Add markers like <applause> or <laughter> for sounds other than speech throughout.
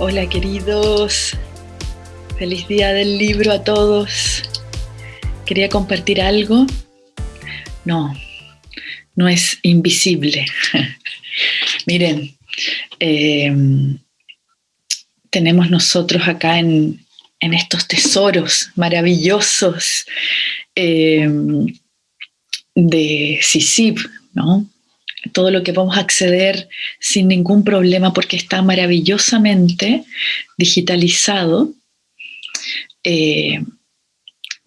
Hola queridos, feliz día del libro a todos. Quería compartir algo. No, no es invisible. <laughs> Miren, em, tenemos nosotros acá en, estos tesoros maravillosos em, de Sisib, ¿no? Todo lo que vamos a acceder sin ningún problema porque está maravillosamente digitalizado. Eh,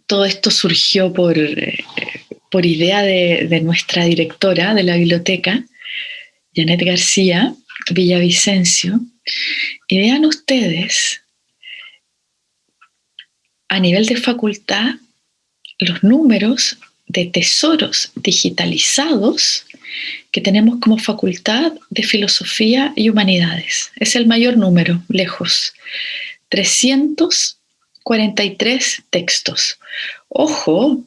todo esto surgió por, eh, por idea de, nuestra directora de la biblioteca, Janet García Villavicencio. Y vean ustedes, a nivel de facultad, los números de tesoros digitalizados que tenemos como facultad de filosofía y humanidades. Es el mayor número, lejos. 343 textos. Ojo,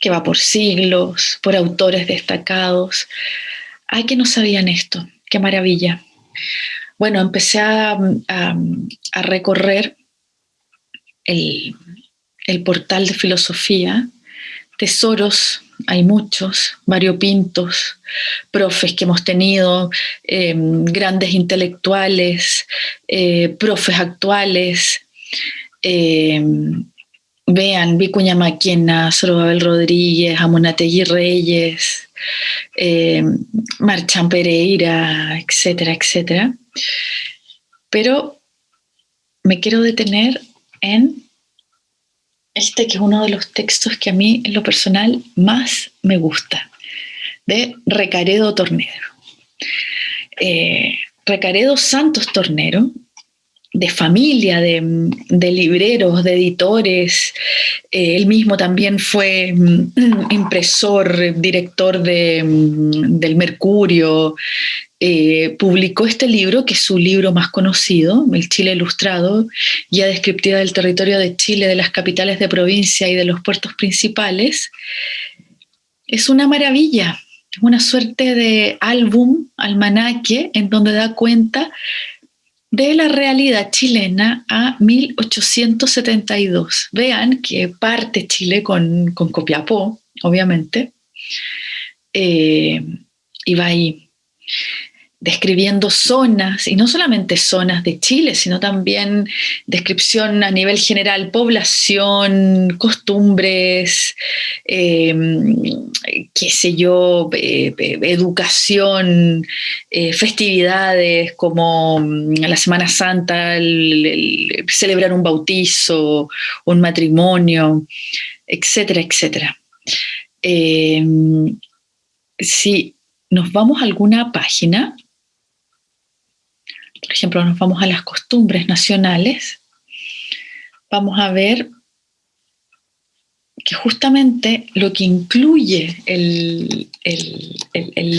que va por siglos, por autores destacados. Hay que no sabían esto. Qué maravilla. Bueno, empecé a, recorrer el, el portal de filosofía, tesoros hay muchos, variopintos, profes que hemos tenido, em, grandes intelectuales, eh, profes actuales. Em, vean, Vicuña Maquena, Sorobabel Rodríguez, Amonategui Reyes, em, Marchan Pereira, etcétera, etcétera. Pero me quiero detener en este que es uno de los textos que a mí en lo personal más me gusta, de Recaredo Tornero. Eh, Recaredo Santos Tornero, de familia, de, libreros, de editores. Eh, él mismo también fue mm, <clears throat> impresor, director de, mm, del Mercurio, eh, publicó este libro, que es su libro más conocido, El Chile Ilustrado, guía descriptiva del territorio de Chile, de las capitales de provincia y de los puertos principales. Es una maravilla, es una suerte de álbum, almanaque, en donde da cuenta de la realidad chilena a 1872. Vean que parte Chile con, Copiapó, obviamente, eh, y va ahí describiendo zonas, y no solamente zonas de Chile, sino también descripción a nivel general, población, costumbres, em, qué sé yo, eh, eh, educación, eh, festividades como mm, la Semana Santa, celebrar un bautizo, un matrimonio, etcétera, etcétera. Em, si nos vamos a alguna página, por ejemplo, nos vamos a las costumbres nacionales, vamos a ver que justamente lo que incluye el,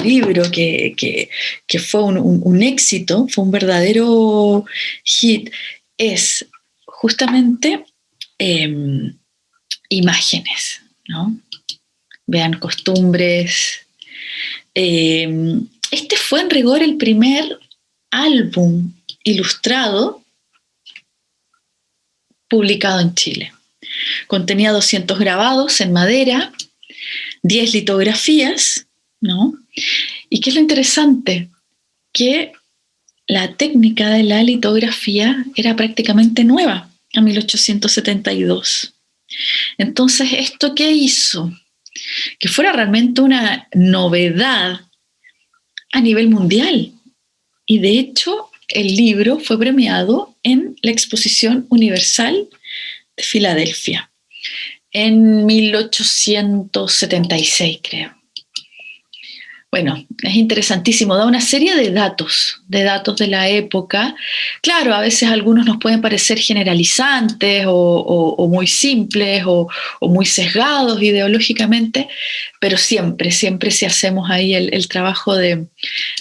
libro, que, fue un, éxito, fue un verdadero hit, es justamente em, imágenes, ¿no? Vean costumbres. Em, este fue en rigor el primer álbum ilustrado publicado en Chile. Contenía 200 grabados en madera, 10 litografías, ¿no? ¿Y qué es lo interesante? Que la técnica de la litografía era prácticamente nueva, a 1872. Entonces, ¿esto qué hizo? Que fuera realmente una novedad a nivel mundial. Y de hecho, el libro fue premiado en la Exposición Universal de Filadelfia en 1876, creo. Bueno, es interesantísimo, da una serie de datos, de datos de la época. Claro, a veces algunos nos pueden parecer generalizantes o, muy simples o, muy sesgados ideológicamente, pero siempre, siempre si hacemos ahí el, trabajo de,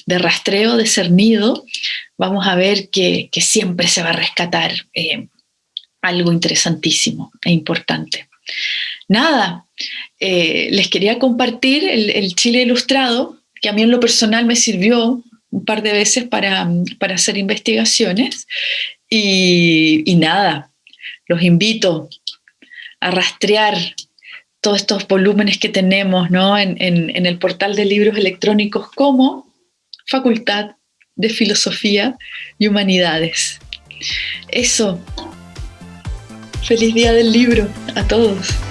rastreo, de cernido, vamos a ver que, siempre se va a rescatar eh, algo interesantísimo e importante. Nada, eh, les quería compartir el, Chile Ilustrado, que a mí en lo personal me sirvió un par de veces para, hacer investigaciones y, nada, los invito a rastrear todos estos volúmenes que tenemos en, en el portal de libros electrónicos como Facultad de Filosofía y Humanidades. Eso. Feliz día del libro a todos.